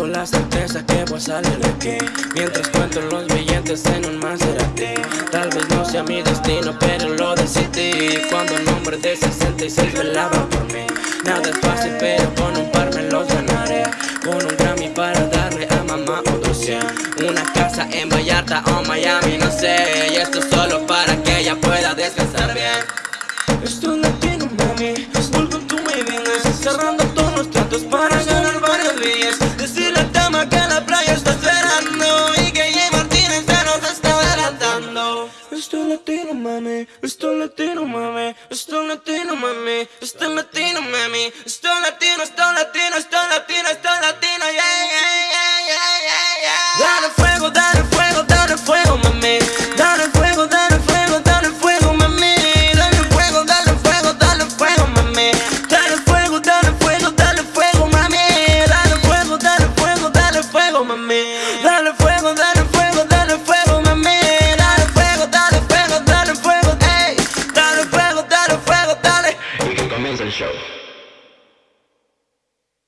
con la certeza que voy a salir de aquí. Mientras cuento los billetes en un Maserati. Tal vez no sea mi destino, pero lo decidí. Cuando el nombre de 66 velaba por mí. Nada es fácil, pero con un par me los ganaré. Con un Grammy para darle a mamá otro 100 Una casa en Vallarta o Miami, no sé. Y esto solo para que ella pueda descansar bien. Esto es latino, mami Vuelvo tú me vienes Cerrando Esto latino, mami, esto latino, mami, esto latino, mami, esto latino, mami, esto latino, esto latino, esto latino, esto latino, yeah, yeah, yeah, yeah, yeah, yeah. Dale fuego, dale fuego, dale fuego, mami, dale fuego, dale fuego, dale fuego, mami, dale fuego, dale fuego, dale fuego, mami, dale fuego, dale fuego, dale fuego, mami, dale fuego, dale fuego, dale fuego, mami, dale fuego, dale Show.